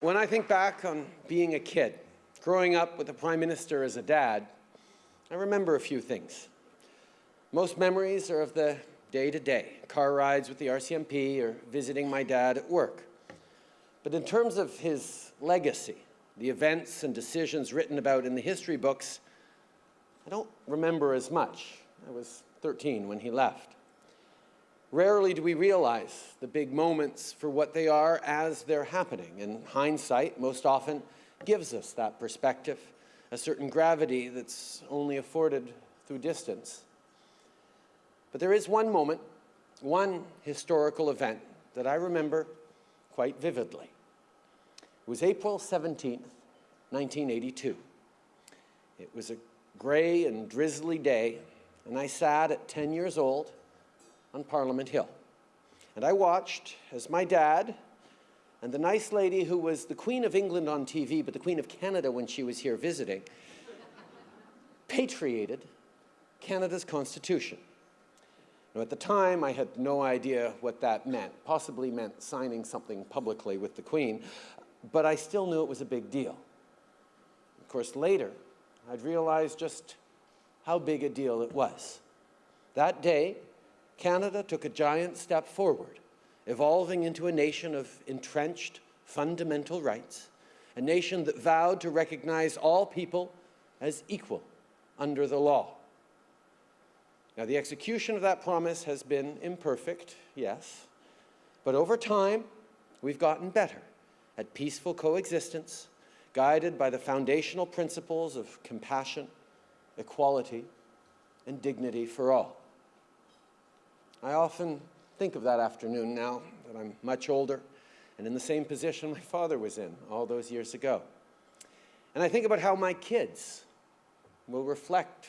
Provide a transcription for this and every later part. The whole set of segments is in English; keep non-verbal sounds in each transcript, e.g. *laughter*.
When I think back on being a kid, growing up with the Prime Minister as a dad, I remember a few things. Most memories are of the day-to-day, -day, car rides with the RCMP or visiting my dad at work. But in terms of his legacy, the events and decisions written about in the history books, I don't remember as much. I was 13 when he left. Rarely do we realize the big moments for what they are as they're happening, and hindsight most often gives us that perspective, a certain gravity that's only afforded through distance. But there is one moment, one historical event that I remember quite vividly. It was April 17th, 1982. It was a gray and drizzly day, and I sat at 10 years old on Parliament Hill. And I watched as my dad and the nice lady who was the Queen of England on TV, but the Queen of Canada when she was here visiting, *laughs* patriated Canada's Constitution. Now, at the time, I had no idea what that meant, possibly meant signing something publicly with the Queen, but I still knew it was a big deal. Of course, later, I'd realized just how big a deal it was. That day, Canada took a giant step forward, evolving into a nation of entrenched fundamental rights, a nation that vowed to recognize all people as equal under the law. Now, the execution of that promise has been imperfect, yes, but over time, we've gotten better at peaceful coexistence, guided by the foundational principles of compassion, equality, and dignity for all. I often think of that afternoon now that I'm much older and in the same position my father was in all those years ago. And I think about how my kids will reflect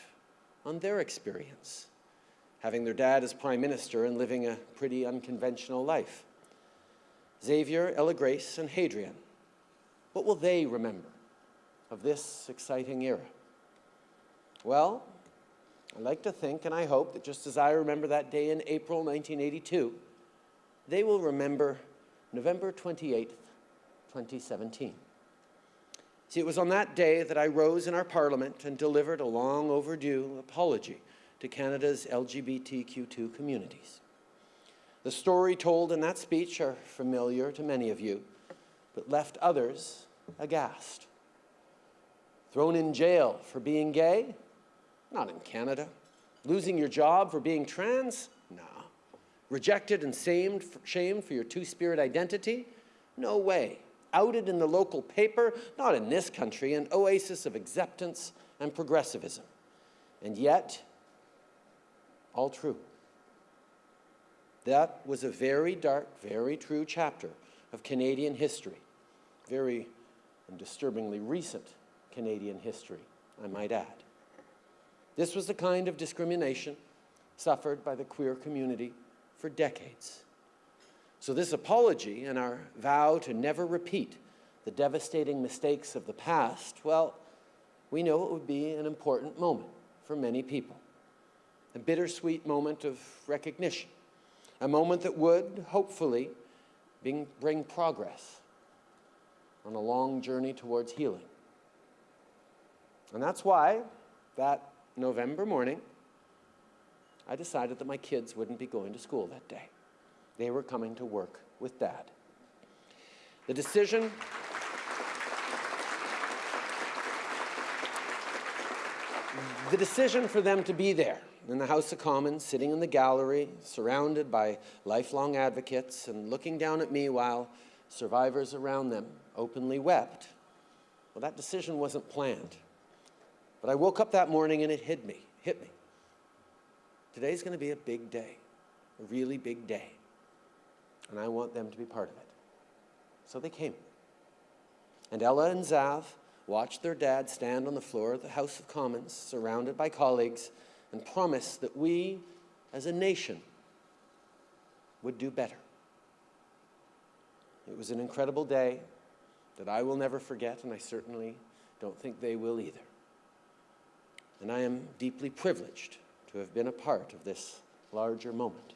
on their experience, having their dad as prime minister and living a pretty unconventional life. Xavier, Ella Grace, and Hadrien, what will they remember of this exciting era? Well, I like to think and I hope that just as I remember that day in April 1982, they will remember November 28, 2017. See, it was on that day that I rose in our parliament and delivered a long overdue apology to Canada's LGBTQ2 communities. The story told in that speech are familiar to many of you, but left others aghast. Thrown in jail for being gay? Not in Canada. Losing your job for being trans? No. Rejected and shamed for your two-spirit identity? No way. Outed in the local paper? Not in this country, an oasis of acceptance and progressivism. And yet, all true. That was a very dark, very true chapter of Canadian history. Very and disturbingly recent Canadian history, I might add. This was the kind of discrimination suffered by the queer community for decades. So this apology and our vow to never repeat the devastating mistakes of the past, well, we know it would be an important moment for many people. A bittersweet moment of recognition. A moment that would, hopefully, bring, bring progress on a long journey towards healing. And that's why that November morning, I decided that my kids wouldn't be going to school that day. They were coming to work with Dad. The decision the decision for them to be there in the House of Commons, sitting in the gallery, surrounded by lifelong advocates and looking down at me while survivors around them openly wept, well, that decision wasn't planned. But I woke up that morning and it hit me, hit me. Today's going to be a big day, a really big day. And I want them to be part of it. So they came. And Ella and Zav watched their dad stand on the floor of the House of Commons, surrounded by colleagues, and promise that we, as a nation, would do better. It was an incredible day that I will never forget, and I certainly don't think they will either and I am deeply privileged to have been a part of this larger moment.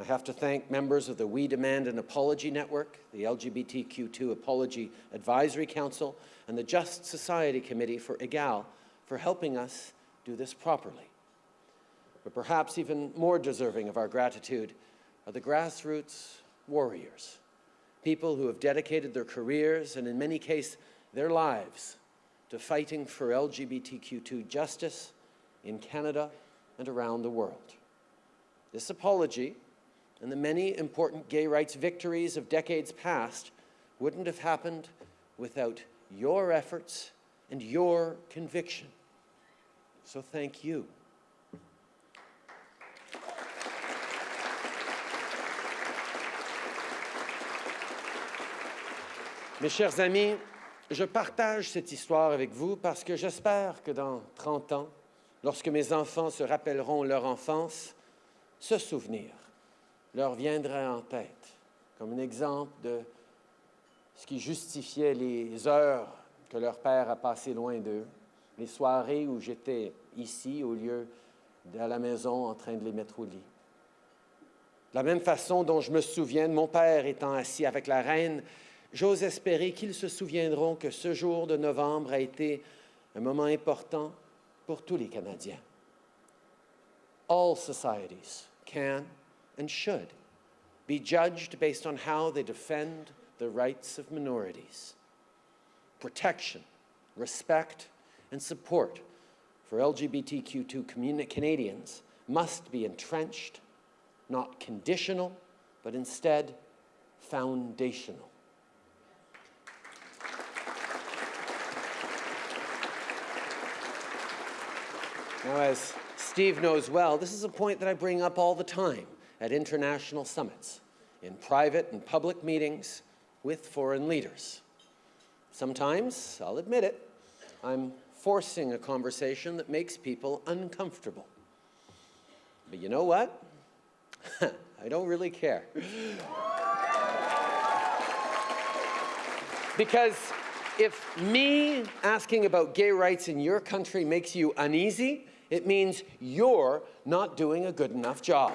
I have to thank members of the We Demand an Apology Network, the LGBTQ2 Apology Advisory Council, and the Just Society Committee for Egale for helping us do this properly. But perhaps even more deserving of our gratitude are the grassroots warriors, people who have dedicated their careers and in many cases their lives to fighting for LGBTQ2 justice in Canada and around the world. This apology and the many important gay rights victories of decades past wouldn't have happened without your efforts and your conviction. So thank you. Mes chers amis, je partage cette histoire avec vous parce que j'espère que dans 30 ans, lorsque mes enfants se rappelleront leur enfance, ce souvenir leur viendra en tête comme un exemple de ce qui justifiait les heures que leur père a passées loin d'eux, les soirées où j'étais ici au lieu de la maison en train de les mettre au lit. De la même façon dont je me souviens de mon père étant assis avec la reine, j'ose espérer qu'ils se souviendront que ce jour de novembre a été un moment important pour tous les Canadiens. All societies can and should be judged based on how they defend the rights of minorities. Protection, respect, and support for LGBTQ2 Canadians must be entrenched, not conditional, but instead foundational. Now, as Steve knows well, this is a point that I bring up all the time at international summits, in private and public meetings with foreign leaders. Sometimes, I'll admit it, I'm forcing a conversation that makes people uncomfortable. But you know what? *laughs* I don't really care. because if me asking about gay rights in your country makes you uneasy, it means you're not doing a good enough job.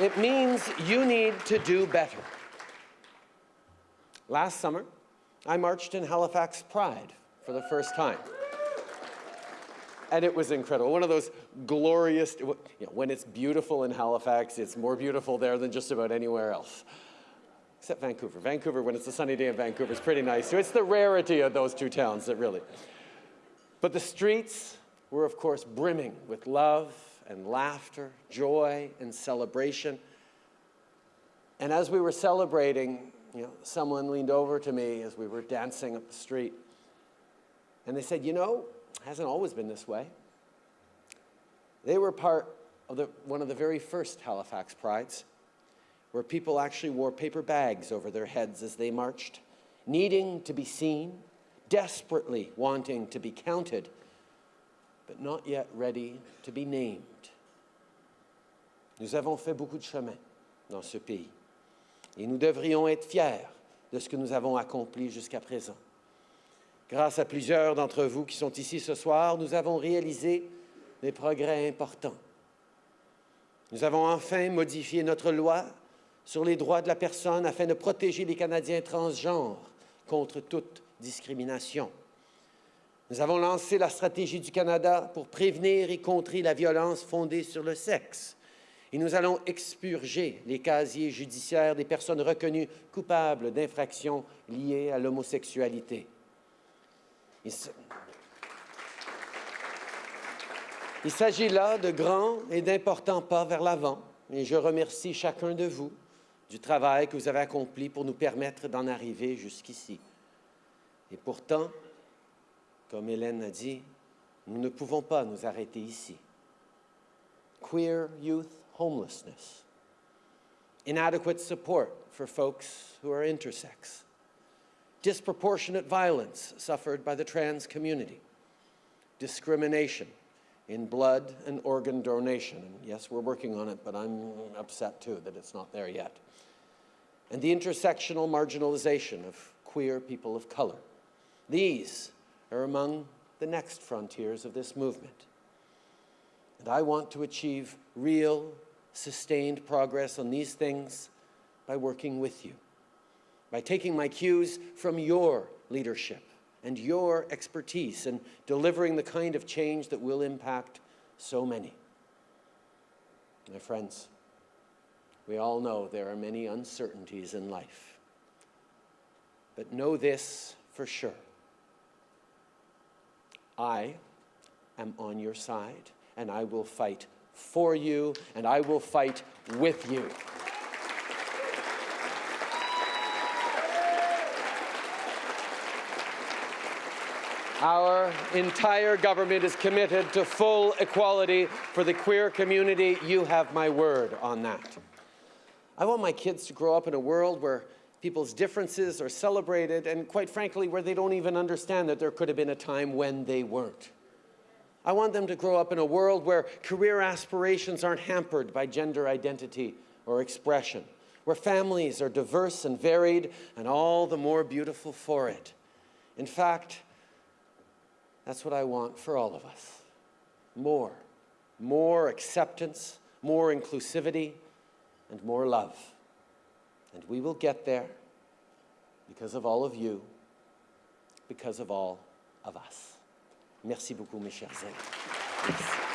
It means you need to do better. Last summer, I marched in Halifax Pride for the first time. And it was incredible. One of those glorious, you know, when it's beautiful in Halifax, it's more beautiful there than just about anywhere else. Except Vancouver. Vancouver, when it's a sunny day in Vancouver, is pretty nice. So it's the rarity of those two towns that really. But the streets were, of course, brimming with love and laughter, joy and celebration. And as we were celebrating, you know, someone leaned over to me as we were dancing up the street. And they said, you know, it hasn't always been this way. They were part of the, one of the very first Halifax Prides, where people actually wore paper bags over their heads as they marched, needing to be seen, desperately wanting to be counted, but not yet ready to be named. Nous avons fait beaucoup de chemin dans ce pays et nous devrions être fiers de ce que nous avons accompli jusqu'à présent. Grâce à plusieurs d'entre vous qui sont ici ce soir, nous avons réalisé des progrès importants. Nous avons enfin modifié notre loi sur les droits de la personne afin de protéger les Canadiens transgenres contre toute discrimination. Nous avons lancé la stratégie du Canada pour prévenir et contrer la violence fondée sur le sexe. Et nous allons expurger les casiers judiciaires des personnes reconnues coupables d'infractions liées à l'homosexualité. Il s'agit là de grands et d'importants pas vers l'avant, et je remercie chacun de vous du travail que vous avez accompli pour nous permettre d'en arriver jusqu'ici. Et pourtant, comme Hélène a dit, nous ne pouvons pas nous arrêter ici. Queer youth homelessness, inadequate support for folks who are intersex, disproportionate violence suffered by the trans community, discrimination in blood and organ donation. And yes, we're working on it, but I'm upset too that it's not there yet. And the intersectional marginalization of queer people of color. These are among the next frontiers of this movement. And I want to achieve real, sustained progress on these things by working with you, by taking my cues from your leadership and your expertise and delivering the kind of change that will impact so many. My friends, we all know there are many uncertainties in life. But know this for sure. I am on your side, and I will fight for you, and I will fight with you. Our entire government is committed to full equality for the queer community. You have my word on that. I want my kids to grow up in a world where people's differences are celebrated and, quite frankly, where they don't even understand that there could have been a time when they weren't. I want them to grow up in a world where career aspirations aren't hampered by gender identity or expression, where families are diverse and varied and all the more beautiful for it. In fact, that's what I want for all of us. More. More acceptance, more inclusivity, and more love. And we will get there because of all of you, because of all of us. Merci beaucoup, mes chers amis. Merci.